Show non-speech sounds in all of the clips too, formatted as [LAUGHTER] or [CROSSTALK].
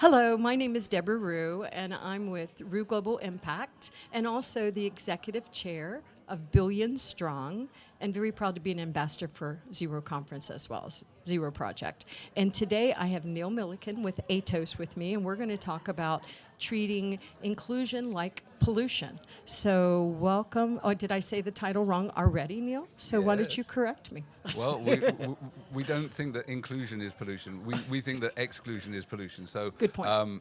Hello, my name is Deborah Ruh, and I'm with Ruh Global Impact, and also the executive chair of Billion Strong, and very proud to be an ambassador for Zero Conference as well as Zero Project. And today I have Neil Milliken with Atos with me, and we're going to talk about treating inclusion like pollution. So welcome, oh, did I say the title wrong already, Neil? So yes. why don't you correct me? [LAUGHS] Well, we, we, we, don't think that inclusion is pollution. We, we think that exclusion is pollution. So Good point. Um,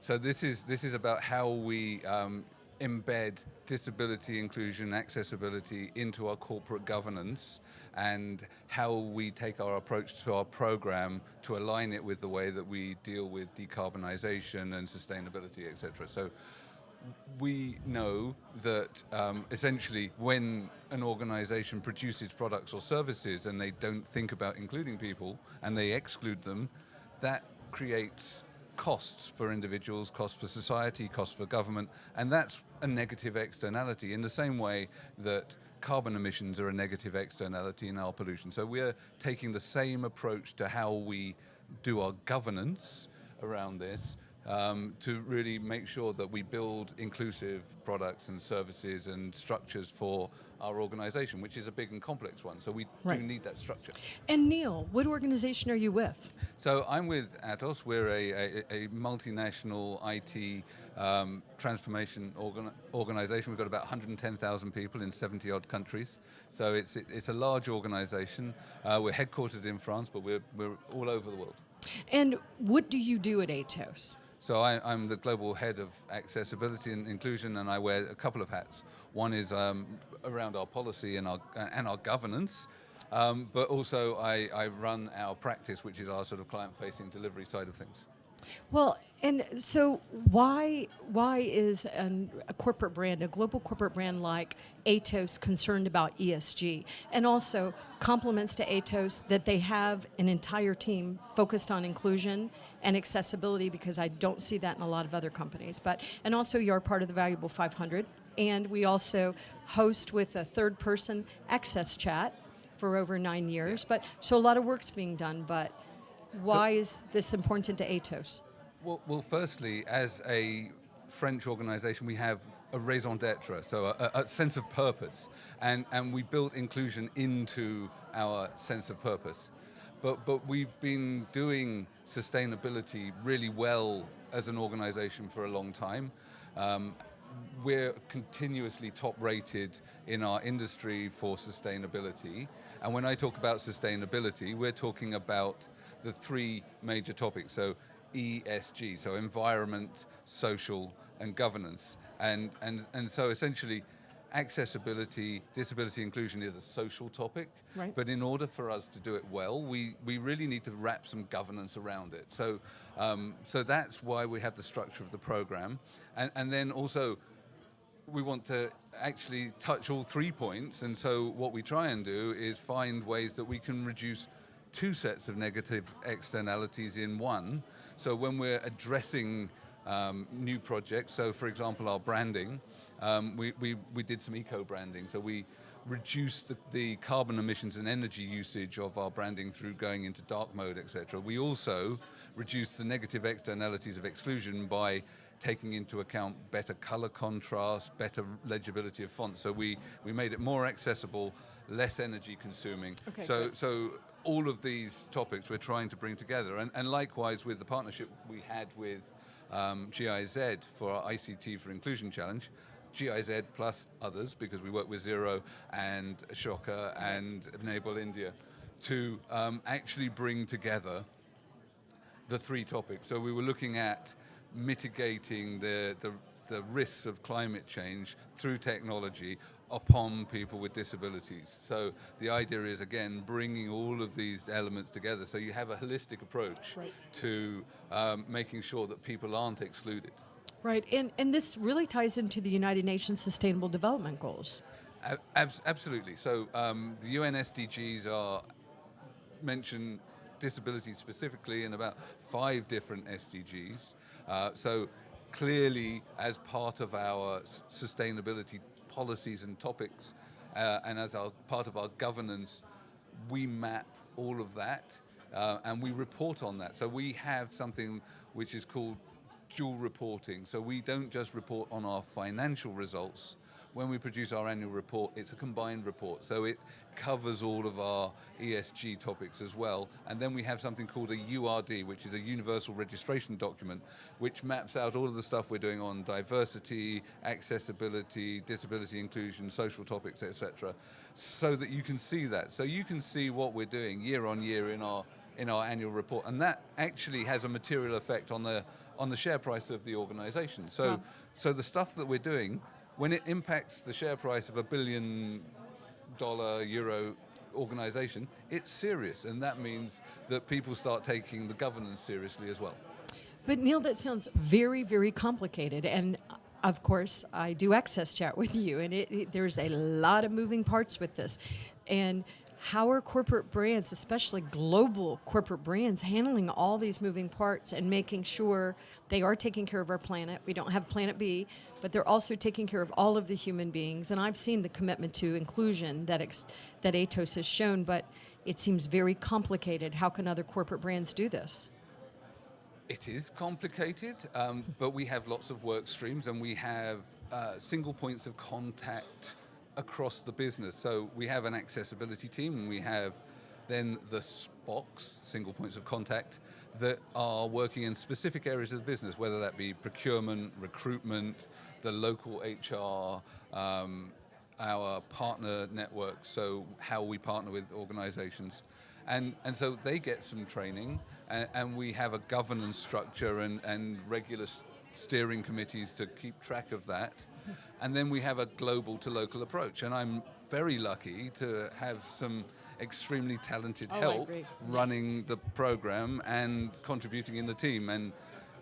so this is, this is about how we um, embed disability inclusion, accessibility into our corporate governance and how we take our approach to our program to align it with the way that we deal with decarbonisation and sustainability, etc. So we know that um, essentially when an organization produces products or services and they don't think about including people and they exclude them, that creates costs for individuals, costs for society, costs for government, and that's a negative externality in the same way that carbon emissions are a negative externality in our pollution. So we're taking the same approach to how we do our governance around this um, to really make sure that we build inclusive products and services and structures for our organization, which is a big and complex one. So we right. do need that structure. And Neil, what organization are you with? So I'm with Atos. We're a, a, a multinational IT um, transformation organ organization. We've got about 110,000 people in 70 odd countries. So it's, it, it's a large organization. Uh, we're headquartered in France, but we're, we're all over the world. And what do you do at Atos? So I, am the global head of accessibility and inclusion, and I wear a couple of hats. One is um, around our policy and our and our governance, um, but also I, I run our practice, which is our sort of client-facing delivery side of things. Well, and so why why is an, a corporate brand, a global corporate brand like Atos concerned about ESG? And also compliments to Atos that they have an entire team focused on inclusion and accessibility because I don't see that in a lot of other companies. But and also you're part of the Valuable 500 and we also host with a third person AXSChat for over nine years. But so a lot of work's being done, but why so, is this important to Atos? Well, well, firstly, as a French organization, we have a raison d'etre, so a, a, sense of purpose. And, and we built inclusion into our sense of purpose. But, but we've been doing sustainability really well as an organization for a long time. Um, we're continuously top rated in our industry for sustainability. And when I talk about sustainability, we're talking about the three major topics. So ESG, so environment, social, and governance. And, and, and so essentially, accessibility, disability inclusion is a social topic, right. but in order for us to do it well, we, we really need to wrap some governance around it. So, um, so that's why we have the structure of the program. And, and then also, we want to actually touch all three points, and so what we try and do is find ways that we can reduce two sets of negative externalities in one. So when we're addressing um, new projects, so for example our branding, um, we, we, we did some eco-branding, so we reduced the, the, carbon emissions and energy usage of our branding through going into dark mode, etc. We also reduced the negative externalities of exclusion by taking into account better color contrast, better legibility of fonts. So we, we made it more accessible, less energy consuming. Okay, so, so all of these topics we're trying to bring together. And, and likewise with the partnership we had with um, GIZ for our ICT for Inclusion Challenge, GIZ plus others, because we work with Zero and Shocker and Enable India, to um, actually bring together the three topics. So we were looking at mitigating the, the, the risks of climate change through technology upon people with disabilities. So the idea is, again, bringing all of these elements together so you have a holistic approach right. to um, making sure that people aren't excluded. Right, and, and this really ties into the United Nations Sustainable Development Goals. Ab absolutely. So um, the UN SDGs are mention disability specifically in about five different SDGs. Uh, so clearly, as part of our sustainability policies and topics, uh, and as our part of our governance, we map all of that uh, and we report on that. So we have something which is called dual reporting. So we don't just report on our financial results. When we produce our annual report, it's a combined report. So it covers all of our ESG topics as well. And then we have something called a URD, which is a universal registration document, which maps out all of the stuff we're doing on diversity, accessibility, disability inclusion, social topics, etc. So that you can see that. So you can see what we're doing year on year in our in our annual report. And that actually has a material effect on the on the share price of the organization. So Wow. so the stuff that we're doing, when it impacts the share price of a billion dollar euro organization, it's serious. And that means that people start taking the governance seriously as well. But Neil, that sounds very, very complicated. And uh, of course, I do AXSChat with you, and it, it- there's a lot of moving parts with this. And how are corporate brands, especially global corporate brands, handling all these moving parts and making sure they are taking care of our planet? We don't have Planet B, but they're also taking care of all of the human beings. And I've seen the commitment to inclusion that that Atos has shown, but it seems very complicated. How can other corporate brands do this? It is complicated, um, but we have lots of work streams and we have uh, single points of contact across the business. So we have an accessibility team and we have then the SPOCs, single points of contact, that are working in specific areas of the business, whether that be procurement, recruitment, the local HR, um, our partner network, so how we partner with organizations. And, and so they get some training, and, and we have a governance structure and, and regular steering committees to keep track of that. And then we have a global to local approach. And I'm very lucky to have some extremely talented Oh, help agree. Yes. running the program and contributing in the team. And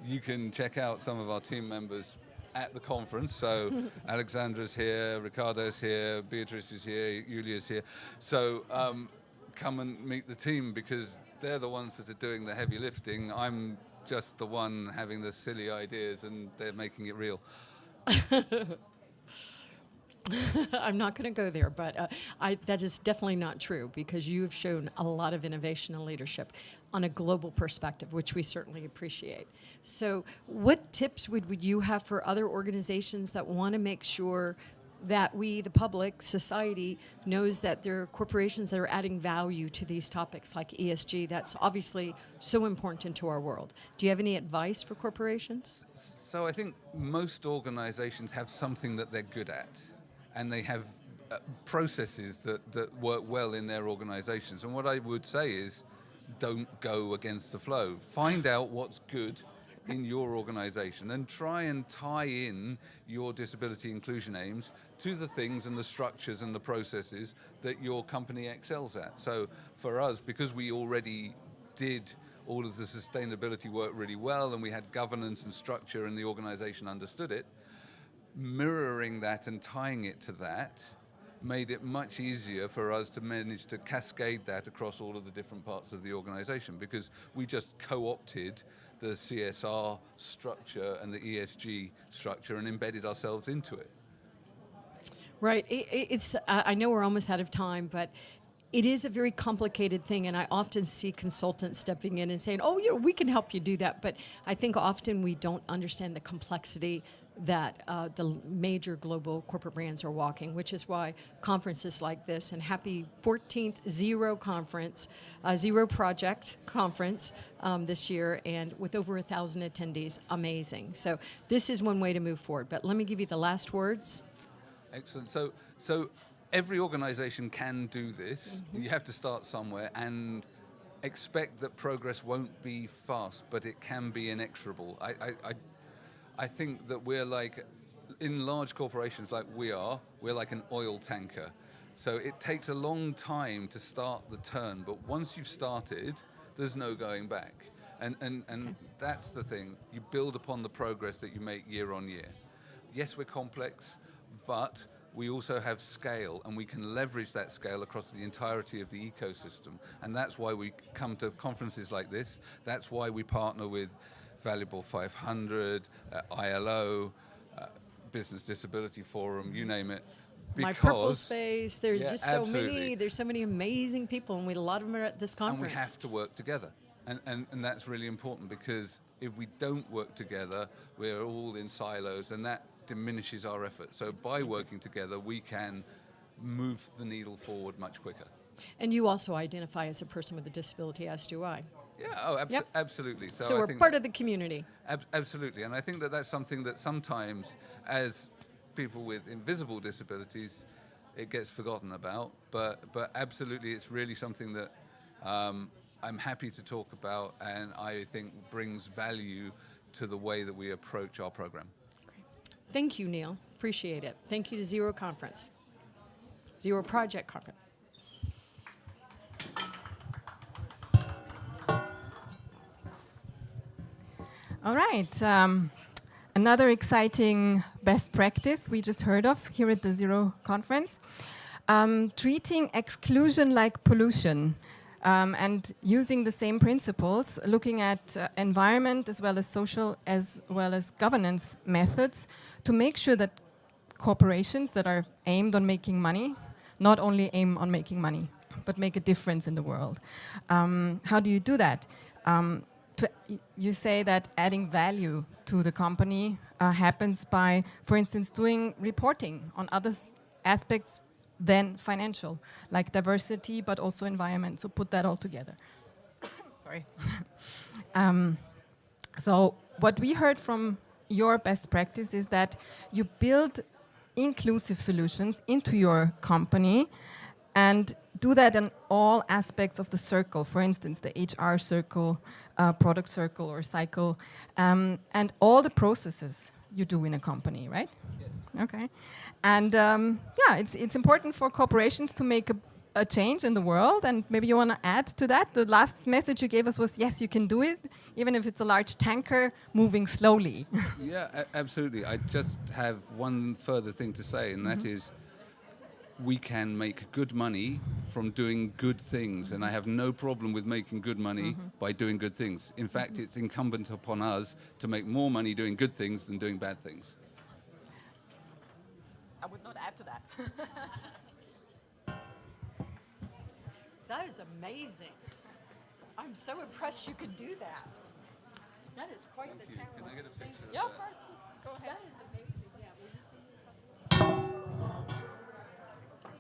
you can check out some of our team members at the conference. So [LAUGHS] Alexandra's here, Ricardo's here, Beatrice is here, Julia's here. So um, come and meet the team because they're the ones that are doing the heavy lifting. I'm just the one having the silly ideas and they're making it real. [LAUGHS] I'm not going to go there, but uh, I, that is definitely not true because you have shown a lot of innovation and leadership on a global perspective, which we certainly appreciate. So, what tips would, would you have for other organizations that want to make sure that we, the public, society, knows that there are corporations that are adding value to these topics like ESG? That's obviously so important into our world. Do you have any advice for corporations? So I think most organizations have something that they're good at, and they have uh, processes that, that work well in their organizations. And what I would say is don't go against the flow. Find out what's good in your organization and try and tie in your disability inclusion aims to the things and the structures and the processes that your company excels at. So for us, because we already did all of the sustainability work really well and we had governance and structure and the organization understood it, mirroring that and tying it to that made it much easier for us to manage to cascade that across all of the different parts of the organization because we just co-opted the CSR structure and the ESG structure and embedded ourselves into it. Right. It, it- it's. I know we're almost out of time, but it is a very complicated thing, and I often see consultants stepping in and saying, "Oh, you know, we can help you do that." But I think often we don't understand the complexity that uh, the major global corporate brands are walking, which is why conferences like this and happy 14th Zero Conference, uh, Zero Project Conference um, this year, and with over a thousand attendees, amazing. So this is one way to move forward. But let me give you the last words. Excellent. So, so every organization can do this. You have to start somewhere and expect that progress won't be fast, but it can be inexorable. I, I, I, I think that we're like, in large corporations like we are, we're like an oil tanker. So it takes a long time to start the turn, but once you've started, there's no going back. And, and, and that's the thing. You build upon the progress that you make year on year. Yes, we're complex, but we also have scale and we can leverage that scale across the entirety of the ecosystem. And that's why we come to conferences like this. That's why we partner with Valuable 500, uh, ILO, uh, Business Disability Forum, you name it. My purple space. There's Yeah, just so many. There's so many amazing people, and we a lot of them are at this conference. and we have to work together and, and, and that's really important because if we don't work together, we're all in silos, and that diminishes our effort. So by working together, we can move the needle forward much quicker. And you also identify as a person with a disability, as do I. Yeah, oh, abso- Yep. absolutely. So, So, we're part of the community. Ab- absolutely, and I think that that's something that sometimes, as people with invisible disabilities, it gets forgotten about. But but absolutely, it's really something that um, I'm happy to talk about, and I think brings value to the way that we approach our program. Thank you, Neil. Appreciate it. Thank you to Zero Conference, Zero Project Conference. All right. Um, another exciting best practice we just heard of here at the Zero conference. Um, treating exclusion like pollution um, and using the same principles, looking at uh, environment as well as social as well as governance methods to make sure that corporations that are aimed on making money not only aim on making money, but make a difference in the world. Um, how do you do that? Um, you say that adding value to the company uh, happens by, for instance, doing reporting on other aspects than financial, like diversity, but also environment. So put that all together. [COUGHS] Sorry. [LAUGHS] um, so what we heard from your best practice is that you build inclusive solutions into your company and do that in all aspects of the circle. For instance, the HR circle, uh, product circle or cycle, um, and all the processes you do in a company, right? Okay. And um, yeah, it's, it's important for corporations to make a, a change in the world. And maybe you want to add to that. The last message you gave us was yes, you can do it, even if it's a large tanker moving slowly. Yeah, absolutely. I just have one further thing to say, and that is we can make good money from doing good things. And I have no problem with making good money mm-hmm. by doing good things. In fact, mm-hmm. it's incumbent upon us to make more money doing good things than doing bad things. I would not add to that. [LAUGHS] That is amazing. I'm so impressed you could do that. That is quite the talent. Can I get a picture Yeah, of that? course. Go ahead. That is